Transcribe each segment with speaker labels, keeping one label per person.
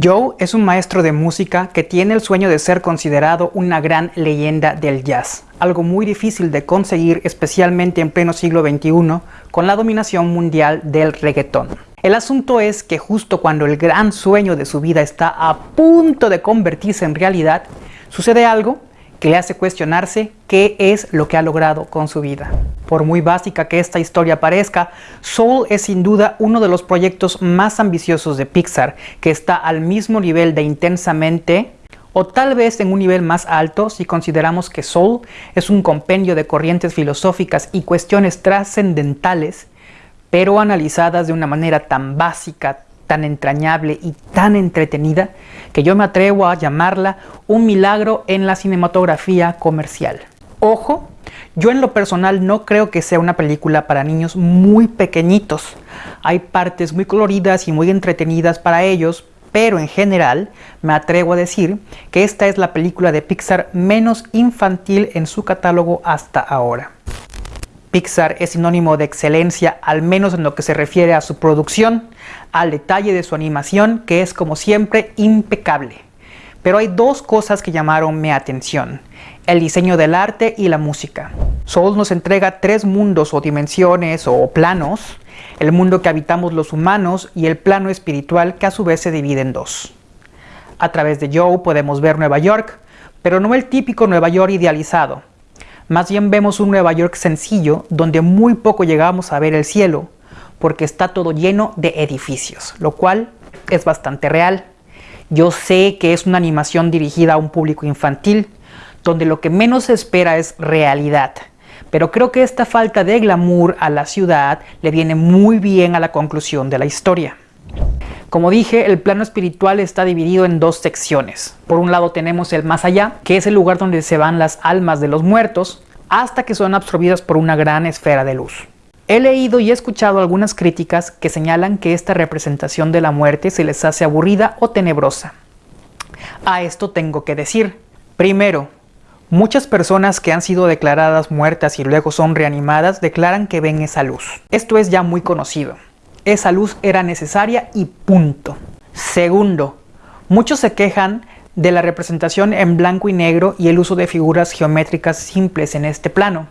Speaker 1: Joe es un maestro de música que tiene el sueño de ser considerado una gran leyenda del jazz, algo muy difícil de conseguir especialmente en pleno siglo XXI con la dominación mundial del reggaetón. El asunto es que justo cuando el gran sueño de su vida está a punto de convertirse en realidad, sucede algo que le hace cuestionarse qué es lo que ha logrado con su vida. Por muy básica que esta historia parezca, Soul es sin duda uno de los proyectos más ambiciosos de Pixar, que está al mismo nivel de intensamente o tal vez en un nivel más alto si consideramos que Soul es un compendio de corrientes filosóficas y cuestiones trascendentales, pero analizadas de una manera tan básica, tan entrañable y tan entretenida que yo me atrevo a llamarla un milagro en la cinematografía comercial. Ojo, yo en lo personal no creo que sea una película para niños muy pequeñitos. Hay partes muy coloridas y muy entretenidas para ellos, pero en general me atrevo a decir que esta es la película de Pixar menos infantil en su catálogo hasta ahora. Pixar es sinónimo de excelencia, al menos en lo que se refiere a su producción, al detalle de su animación, que es como siempre impecable. Pero hay dos cosas que llamaron mi atención, el diseño del arte y la música. Soul nos entrega tres mundos o dimensiones o planos, el mundo que habitamos los humanos y el plano espiritual que a su vez se divide en dos. A través de Joe podemos ver Nueva York, pero no el típico Nueva York idealizado, más bien vemos un Nueva York sencillo donde muy poco llegamos a ver el cielo porque está todo lleno de edificios, lo cual es bastante real. Yo sé que es una animación dirigida a un público infantil, donde lo que menos se espera es realidad. Pero creo que esta falta de glamour a la ciudad le viene muy bien a la conclusión de la historia. Como dije, el plano espiritual está dividido en dos secciones. Por un lado tenemos el más allá, que es el lugar donde se van las almas de los muertos, hasta que son absorbidas por una gran esfera de luz. He leído y escuchado algunas críticas que señalan que esta representación de la muerte se les hace aburrida o tenebrosa. A esto tengo que decir, primero, muchas personas que han sido declaradas muertas y luego son reanimadas declaran que ven esa luz. Esto es ya muy conocido esa luz era necesaria y punto. Segundo, muchos se quejan de la representación en blanco y negro y el uso de figuras geométricas simples en este plano.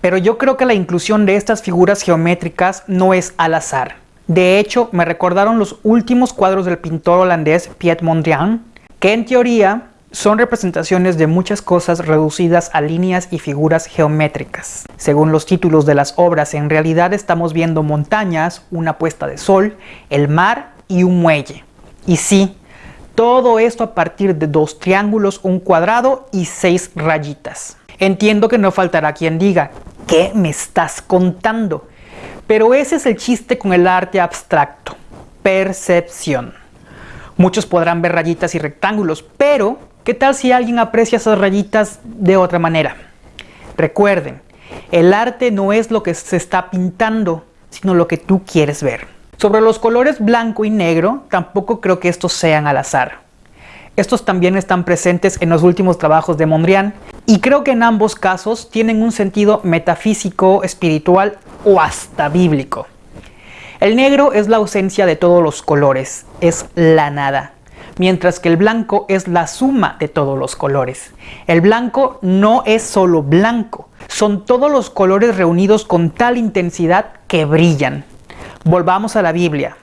Speaker 1: Pero yo creo que la inclusión de estas figuras geométricas no es al azar. De hecho, me recordaron los últimos cuadros del pintor holandés Piet Mondrian, que en teoría son representaciones de muchas cosas reducidas a líneas y figuras geométricas. Según los títulos de las obras, en realidad estamos viendo montañas, una puesta de sol, el mar y un muelle. Y sí, todo esto a partir de dos triángulos, un cuadrado y seis rayitas. Entiendo que no faltará quien diga, ¿qué me estás contando? Pero ese es el chiste con el arte abstracto, percepción. Muchos podrán ver rayitas y rectángulos, pero ¿Qué tal si alguien aprecia esas rayitas de otra manera? Recuerden, el arte no es lo que se está pintando, sino lo que tú quieres ver. Sobre los colores blanco y negro, tampoco creo que estos sean al azar. Estos también están presentes en los últimos trabajos de Mondrian y creo que en ambos casos tienen un sentido metafísico, espiritual o hasta bíblico. El negro es la ausencia de todos los colores, es la nada mientras que el blanco es la suma de todos los colores. El blanco no es solo blanco, son todos los colores reunidos con tal intensidad que brillan. Volvamos a la Biblia,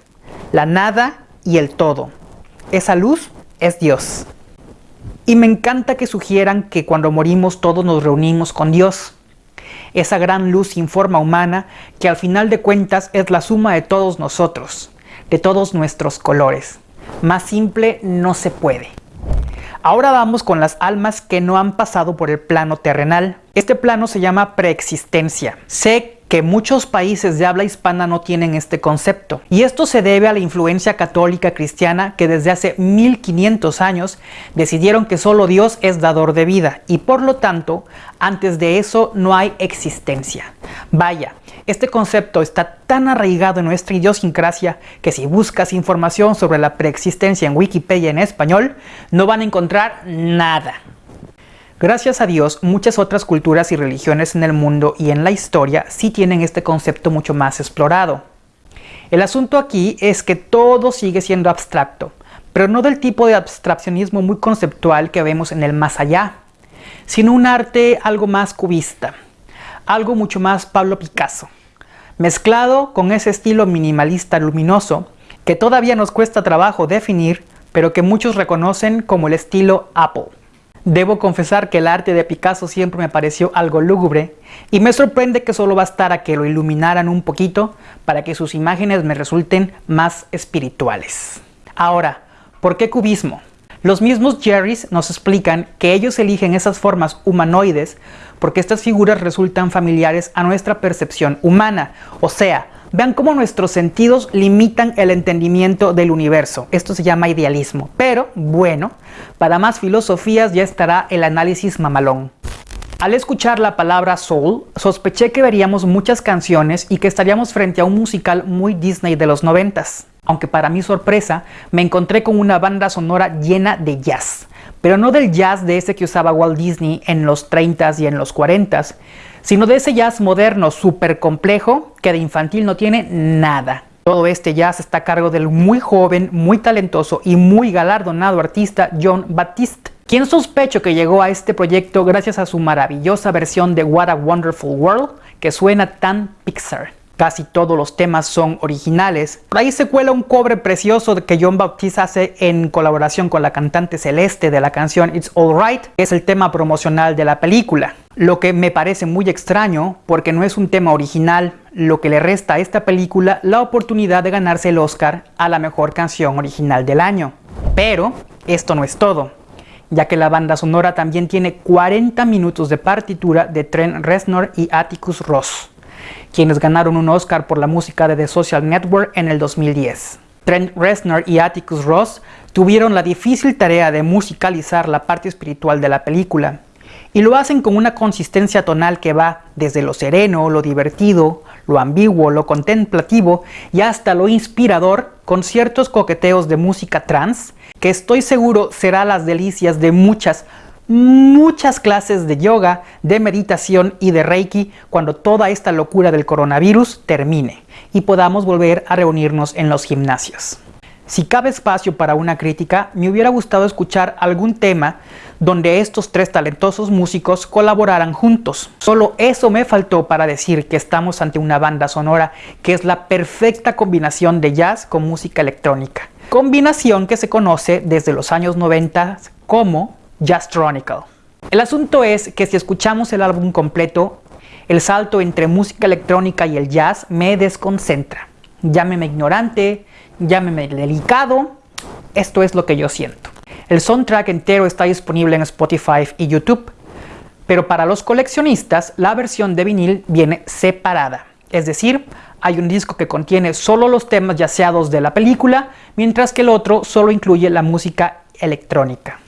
Speaker 1: la nada y el todo. Esa luz es Dios. Y me encanta que sugieran que cuando morimos todos nos reunimos con Dios. Esa gran luz sin forma humana que al final de cuentas es la suma de todos nosotros, de todos nuestros colores. Más simple no se puede. Ahora vamos con las almas que no han pasado por el plano terrenal. Este plano se llama preexistencia. Sé que muchos países de habla hispana no tienen este concepto. Y esto se debe a la influencia católica cristiana que desde hace 1500 años decidieron que solo Dios es dador de vida y por lo tanto antes de eso no hay existencia. Vaya, este concepto está tan arraigado en nuestra idiosincrasia que si buscas información sobre la preexistencia en Wikipedia en español, no van a encontrar nada. Gracias a Dios, muchas otras culturas y religiones en el mundo y en la historia sí tienen este concepto mucho más explorado. El asunto aquí es que todo sigue siendo abstracto, pero no del tipo de abstraccionismo muy conceptual que vemos en el más allá, sino un arte algo más cubista, algo mucho más Pablo Picasso, mezclado con ese estilo minimalista luminoso que todavía nos cuesta trabajo definir, pero que muchos reconocen como el estilo Apple. Debo confesar que el arte de Picasso siempre me pareció algo lúgubre y me sorprende que solo bastara que lo iluminaran un poquito para que sus imágenes me resulten más espirituales. Ahora, ¿por qué cubismo? Los mismos Jerrys nos explican que ellos eligen esas formas humanoides porque estas figuras resultan familiares a nuestra percepción humana, o sea, Vean cómo nuestros sentidos limitan el entendimiento del universo. Esto se llama idealismo. Pero, bueno, para más filosofías ya estará el análisis mamalón. Al escuchar la palabra soul, sospeché que veríamos muchas canciones y que estaríamos frente a un musical muy Disney de los noventas. Aunque para mi sorpresa, me encontré con una banda sonora llena de jazz. Pero no del jazz de ese que usaba Walt Disney en los 30s y en los 40s, sino de ese jazz moderno súper complejo que de infantil no tiene nada. Todo este jazz está a cargo del muy joven, muy talentoso y muy galardonado artista John Baptiste, quien sospecho que llegó a este proyecto gracias a su maravillosa versión de What a Wonderful World que suena tan Pixar. Casi todos los temas son originales. Por ahí se cuela un cobre precioso que John Baptiste hace en colaboración con la cantante Celeste de la canción It's Alright, que es el tema promocional de la película. Lo que me parece muy extraño porque no es un tema original, lo que le resta a esta película la oportunidad de ganarse el Oscar a la mejor canción original del año. Pero esto no es todo, ya que la banda sonora también tiene 40 minutos de partitura de Trent Reznor y Atticus Ross quienes ganaron un Oscar por la música de The Social Network en el 2010. Trent Reznor y Atticus Ross tuvieron la difícil tarea de musicalizar la parte espiritual de la película, y lo hacen con una consistencia tonal que va desde lo sereno, lo divertido, lo ambiguo, lo contemplativo y hasta lo inspirador con ciertos coqueteos de música trans que estoy seguro será las delicias de muchas, muchas clases de yoga, de meditación y de reiki cuando toda esta locura del coronavirus termine y podamos volver a reunirnos en los gimnasios. Si cabe espacio para una crítica, me hubiera gustado escuchar algún tema donde estos tres talentosos músicos colaboraran juntos. Solo eso me faltó para decir que estamos ante una banda sonora que es la perfecta combinación de jazz con música electrónica. Combinación que se conoce desde los años 90 como Jazstronical. El asunto es que si escuchamos el álbum completo, el salto entre música electrónica y el jazz me desconcentra. Llámeme ignorante, llámeme delicado, esto es lo que yo siento. El soundtrack entero está disponible en Spotify y YouTube, pero para los coleccionistas la versión de vinil viene separada. Es decir, hay un disco que contiene solo los temas yaceados de la película, mientras que el otro solo incluye la música electrónica.